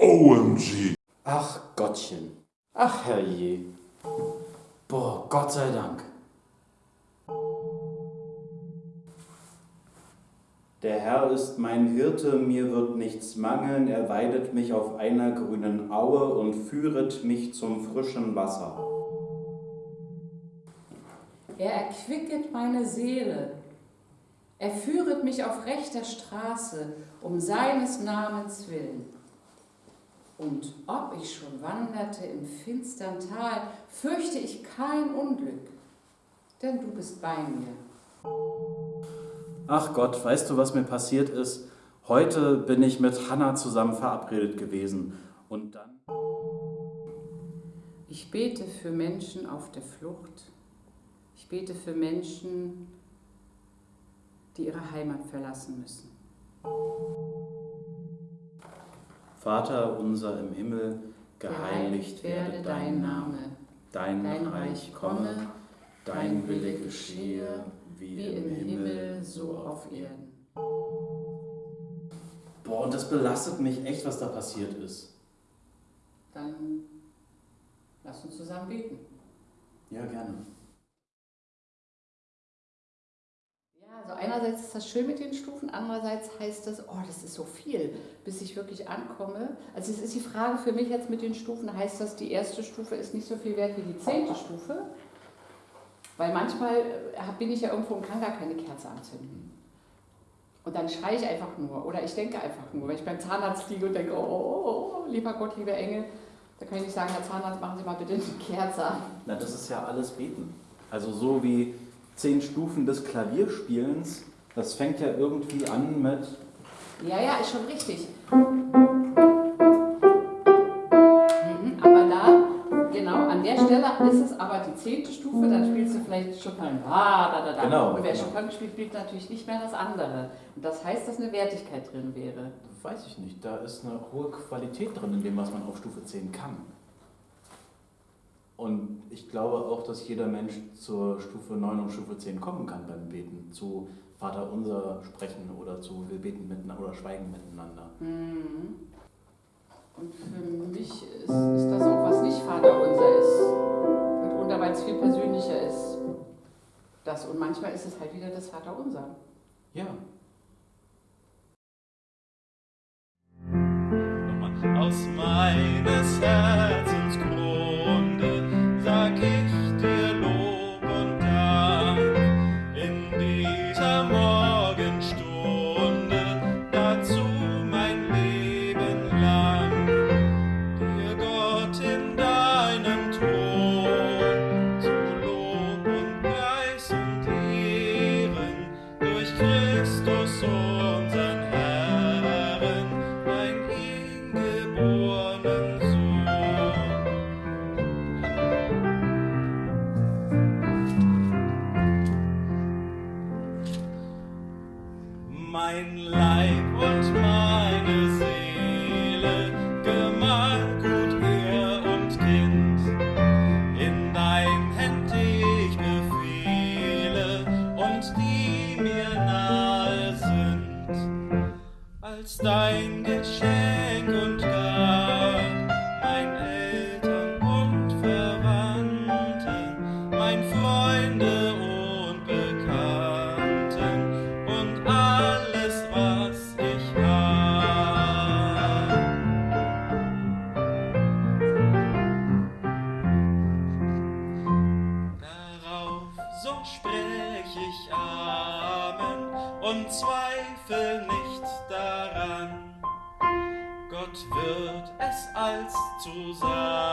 OMG. Ach Gottchen. Ach herrje. Boah, Gott sei Dank. Der Herr ist mein Hirte, mir wird nichts mangeln, er weidet mich auf einer grünen Aue und führet mich zum frischen Wasser. Er erquicket meine Seele. Er führet mich auf rechter Straße, um seines Namens willen. Und ob ich schon wanderte im finstern Tal, fürchte ich kein Unglück, denn du bist bei mir. Ach Gott, weißt du, was mir passiert ist? Heute bin ich mit Hannah zusammen verabredet gewesen und dann... Ich bete für Menschen auf der Flucht. Ich bete für Menschen, die ihre Heimat verlassen müssen. Vater unser im Himmel, geheiligt werde dein Name, dein, Dein Reich komme, dein Wille geschehe, wie im Himmel, so auf Erden. Boah, und das belastet mich echt, was da passiert ist. Dann lass uns zusammen beten. Ja, gerne. Also einerseits ist das schön mit den Stufen, andererseits heißt das, oh, das ist so viel, bis ich wirklich ankomme. Also es ist die Frage für mich jetzt mit den Stufen, heißt das, die erste Stufe ist nicht so viel wert wie die zehnte Stufe? Weil manchmal äh, bin ich ja irgendwo und kann gar keine Kerze anzünden. Und dann schreie ich einfach nur oder ich denke einfach nur, wenn ich beim Zahnarzt liege und denke, oh, oh, oh lieber Gott, lieber Engel, da kann ich nicht sagen, Herr Zahnarzt, machen Sie mal bitte eine Kerze an. Na, das ist ja alles Beten. Also so wie zehn Stufen des Klavierspielens, das fängt ja irgendwie an mit... Ja, ja, ist schon richtig. Mhm, aber da, genau, an der Stelle ist es aber die zehnte Stufe, dann spielst du vielleicht Chopin. Ah, da, da, da. Genau, Und wer genau. Chopin spielt, spielt natürlich nicht mehr das andere. Und das heißt, dass eine Wertigkeit drin wäre. Weiß ich nicht, da ist eine hohe Qualität drin in dem, was man auf Stufe 10 kann. Und ich glaube auch, dass jeder Mensch zur Stufe 9 und Stufe 10 kommen kann beim Beten. Zu Vater unser sprechen oder zu wir beten miteinander oder schweigen miteinander. Mhm. Und für mich ist, ist das auch, was nicht Vater unser ist. Mitunter, weil es viel persönlicher ist. Das. Und manchmal ist es halt wieder das Vater unser. Ja, Mein Leib und meine Seele, Gemeingut, Ehr und Kind, in dein Händ ich befehle und die mir nahe sind. Als dein Geschenk Gott wird es